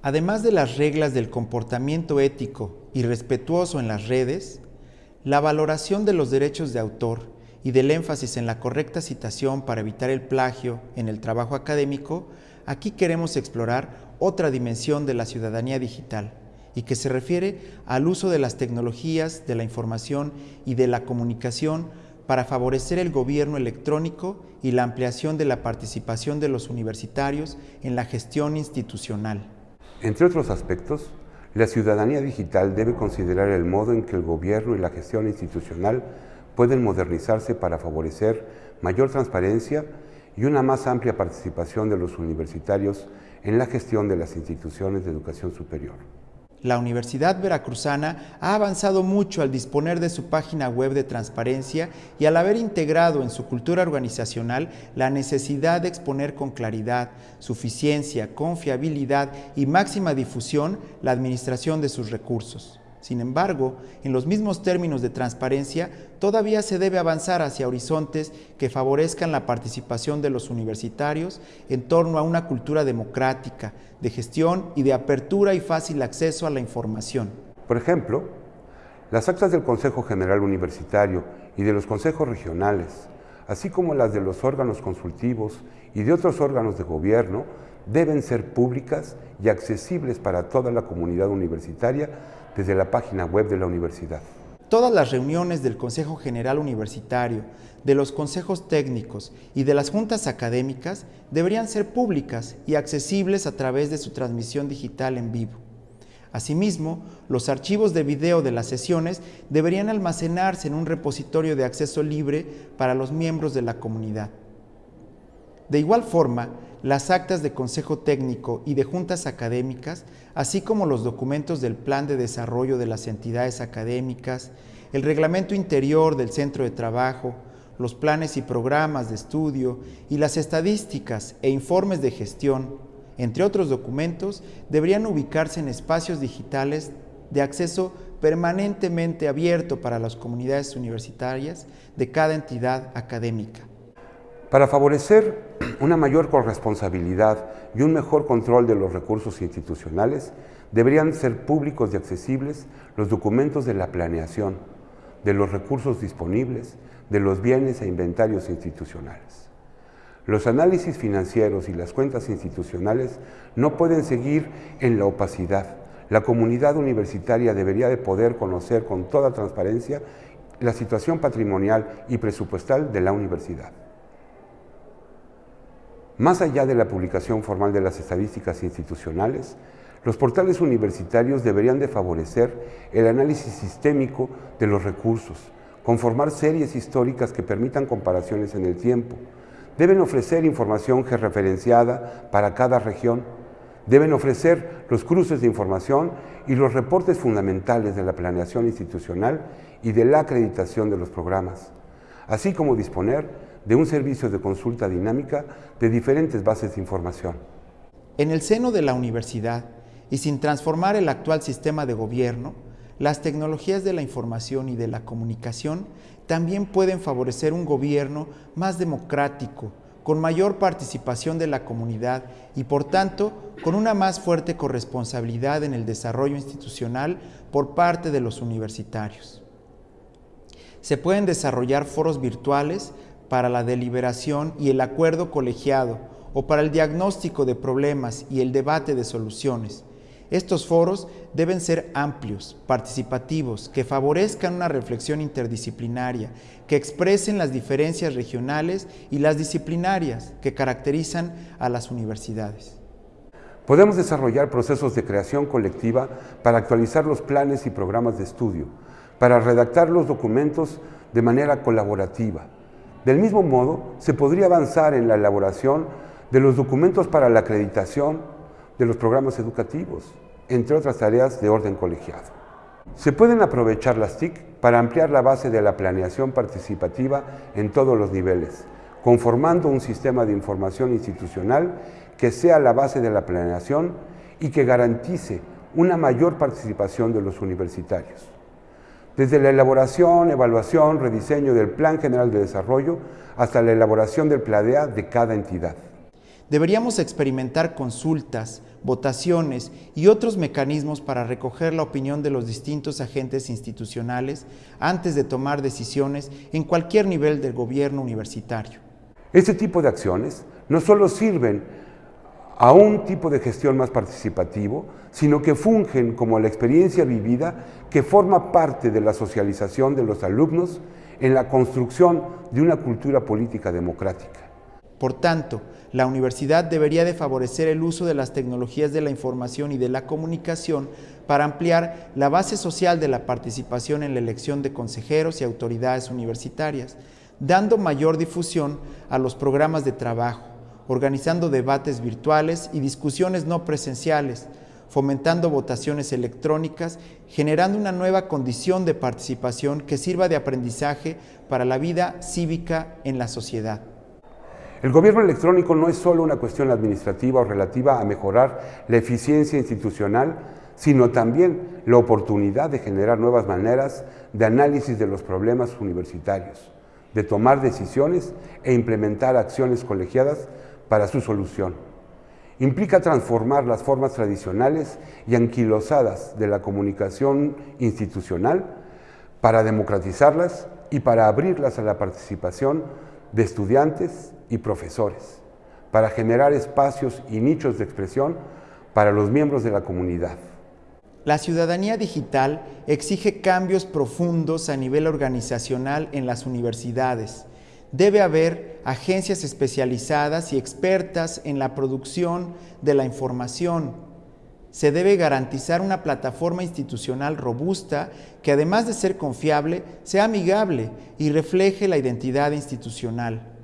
Además de las reglas del comportamiento ético y respetuoso en las redes, la valoración de los derechos de autor y del énfasis en la correcta citación para evitar el plagio en el trabajo académico, aquí queremos explorar otra dimensión de la ciudadanía digital y que se refiere al uso de las tecnologías de la información y de la comunicación para favorecer el gobierno electrónico y la ampliación de la participación de los universitarios en la gestión institucional. Entre otros aspectos, la ciudadanía digital debe considerar el modo en que el gobierno y la gestión institucional pueden modernizarse para favorecer mayor transparencia y una más amplia participación de los universitarios en la gestión de las instituciones de educación superior. La Universidad Veracruzana ha avanzado mucho al disponer de su página web de transparencia y al haber integrado en su cultura organizacional la necesidad de exponer con claridad, suficiencia, confiabilidad y máxima difusión la administración de sus recursos. Sin embargo, en los mismos términos de transparencia, todavía se debe avanzar hacia horizontes que favorezcan la participación de los universitarios en torno a una cultura democrática, de gestión y de apertura y fácil acceso a la información. Por ejemplo, las actas del Consejo General Universitario y de los consejos regionales, así como las de los órganos consultivos y de otros órganos de gobierno, deben ser públicas y accesibles para toda la comunidad universitaria desde la página web de la universidad. Todas las reuniones del Consejo General Universitario, de los consejos técnicos y de las juntas académicas deberían ser públicas y accesibles a través de su transmisión digital en vivo. Asimismo, los archivos de video de las sesiones deberían almacenarse en un repositorio de acceso libre para los miembros de la comunidad. De igual forma, las actas de consejo técnico y de juntas académicas, así como los documentos del plan de desarrollo de las entidades académicas, el reglamento interior del centro de trabajo, los planes y programas de estudio y las estadísticas e informes de gestión, entre otros documentos, deberían ubicarse en espacios digitales de acceso permanentemente abierto para las comunidades universitarias de cada entidad académica. Para favorecer una mayor corresponsabilidad y un mejor control de los recursos institucionales, deberían ser públicos y accesibles los documentos de la planeación, de los recursos disponibles, de los bienes e inventarios institucionales. Los análisis financieros y las cuentas institucionales no pueden seguir en la opacidad. La comunidad universitaria debería de poder conocer con toda transparencia la situación patrimonial y presupuestal de la universidad. Más allá de la publicación formal de las estadísticas institucionales, los portales universitarios deberían de favorecer el análisis sistémico de los recursos, conformar series históricas que permitan comparaciones en el tiempo. Deben ofrecer información georreferenciada para cada región. Deben ofrecer los cruces de información y los reportes fundamentales de la planeación institucional y de la acreditación de los programas, así como disponer de un servicio de consulta dinámica de diferentes bases de información. En el seno de la universidad y sin transformar el actual sistema de gobierno, las tecnologías de la información y de la comunicación también pueden favorecer un gobierno más democrático, con mayor participación de la comunidad y por tanto con una más fuerte corresponsabilidad en el desarrollo institucional por parte de los universitarios. Se pueden desarrollar foros virtuales para la deliberación y el acuerdo colegiado o para el diagnóstico de problemas y el debate de soluciones. Estos foros deben ser amplios, participativos, que favorezcan una reflexión interdisciplinaria, que expresen las diferencias regionales y las disciplinarias que caracterizan a las universidades. Podemos desarrollar procesos de creación colectiva para actualizar los planes y programas de estudio, para redactar los documentos de manera colaborativa, del mismo modo, se podría avanzar en la elaboración de los documentos para la acreditación de los programas educativos, entre otras tareas de orden colegiado. Se pueden aprovechar las TIC para ampliar la base de la planeación participativa en todos los niveles, conformando un sistema de información institucional que sea la base de la planeación y que garantice una mayor participación de los universitarios desde la elaboración, evaluación, rediseño del Plan General de Desarrollo hasta la elaboración del PLADEA de cada entidad. Deberíamos experimentar consultas, votaciones y otros mecanismos para recoger la opinión de los distintos agentes institucionales antes de tomar decisiones en cualquier nivel del gobierno universitario. Este tipo de acciones no solo sirven a un tipo de gestión más participativo, sino que fungen como la experiencia vivida que forma parte de la socialización de los alumnos en la construcción de una cultura política democrática. Por tanto, la universidad debería de favorecer el uso de las tecnologías de la información y de la comunicación para ampliar la base social de la participación en la elección de consejeros y autoridades universitarias, dando mayor difusión a los programas de trabajo, organizando debates virtuales y discusiones no presenciales, fomentando votaciones electrónicas, generando una nueva condición de participación que sirva de aprendizaje para la vida cívica en la sociedad. El gobierno electrónico no es solo una cuestión administrativa o relativa a mejorar la eficiencia institucional, sino también la oportunidad de generar nuevas maneras de análisis de los problemas universitarios, de tomar decisiones e implementar acciones colegiadas para su solución. Implica transformar las formas tradicionales y anquilosadas de la comunicación institucional para democratizarlas y para abrirlas a la participación de estudiantes y profesores, para generar espacios y nichos de expresión para los miembros de la comunidad. La ciudadanía digital exige cambios profundos a nivel organizacional en las universidades. Debe haber agencias especializadas y expertas en la producción de la información. Se debe garantizar una plataforma institucional robusta que además de ser confiable, sea amigable y refleje la identidad institucional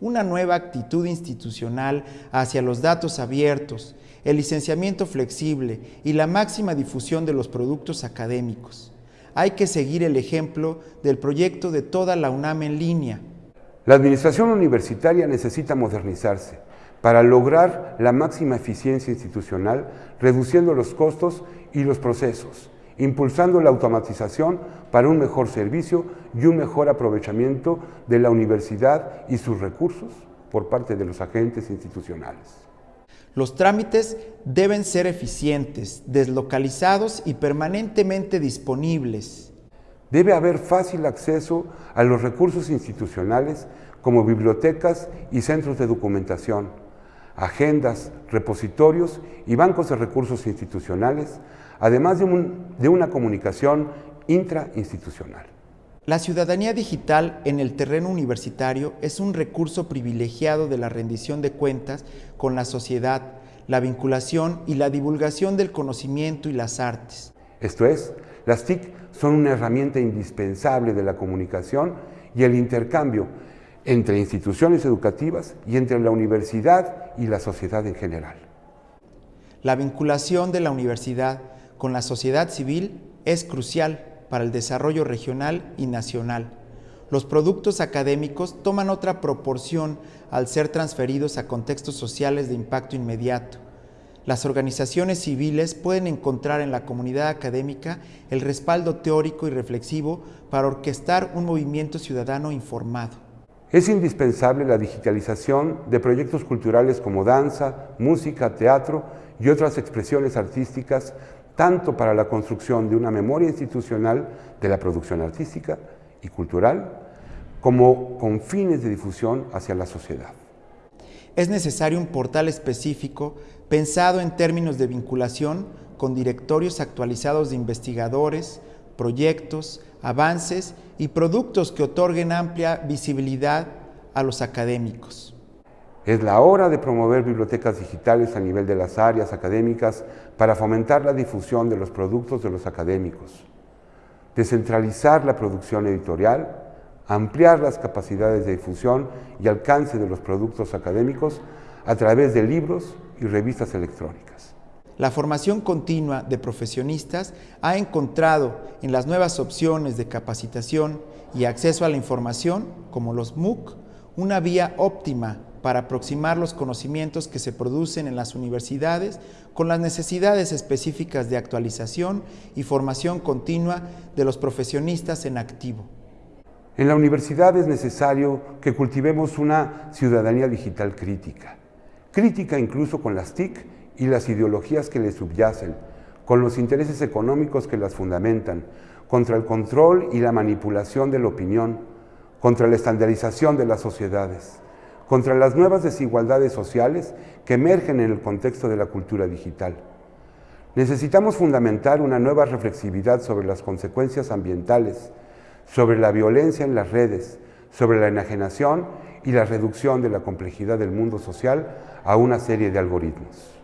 una nueva actitud institucional hacia los datos abiertos, el licenciamiento flexible y la máxima difusión de los productos académicos. Hay que seguir el ejemplo del proyecto de toda la UNAM en línea. La administración universitaria necesita modernizarse para lograr la máxima eficiencia institucional, reduciendo los costos y los procesos, impulsando la automatización para un mejor servicio y un mejor aprovechamiento de la universidad y sus recursos por parte de los agentes institucionales. Los trámites deben ser eficientes, deslocalizados y permanentemente disponibles. Debe haber fácil acceso a los recursos institucionales como bibliotecas y centros de documentación, agendas, repositorios y bancos de recursos institucionales, además de, una comunicación intrainstitucional. La ciudadanía digital en el terreno universitario es un recurso privilegiado de la rendición de cuentas con la sociedad, la vinculación y la divulgación del conocimiento y las artes. Esto es, las TIC son una herramienta indispensable de la comunicación y el intercambio entre instituciones educativas y entre la universidad y la sociedad en general. La vinculación de la universidad con la sociedad civil es crucial para el desarrollo regional y nacional. Los productos académicos toman otra proporción al ser transferidos a contextos sociales de impacto inmediato. Las organizaciones civiles pueden encontrar en la comunidad académica el respaldo teórico y reflexivo para orquestar un movimiento ciudadano informado. Es indispensable la digitalización de proyectos culturales como danza, música, teatro y otras expresiones artísticas tanto para la construcción de una memoria institucional de la producción artística y cultural, como con fines de difusión hacia la sociedad. Es necesario un portal específico pensado en términos de vinculación con directorios actualizados de investigadores, proyectos, avances y productos que otorguen amplia visibilidad a los académicos. Es la hora de promover bibliotecas digitales a nivel de las áreas académicas para fomentar la difusión de los productos de los académicos, descentralizar la producción editorial, ampliar las capacidades de difusión y alcance de los productos académicos a través de libros y revistas electrónicas. La formación continua de profesionistas ha encontrado en las nuevas opciones de capacitación y acceso a la información, como los MOOC, una vía óptima para aproximar los conocimientos que se producen en las universidades con las necesidades específicas de actualización y formación continua de los profesionistas en activo. En la universidad es necesario que cultivemos una ciudadanía digital crítica, crítica incluso con las TIC y las ideologías que les subyacen, con los intereses económicos que las fundamentan, contra el control y la manipulación de la opinión, contra la estandarización de las sociedades, contra las nuevas desigualdades sociales que emergen en el contexto de la cultura digital. Necesitamos fundamentar una nueva reflexividad sobre las consecuencias ambientales, sobre la violencia en las redes, sobre la enajenación y la reducción de la complejidad del mundo social a una serie de algoritmos.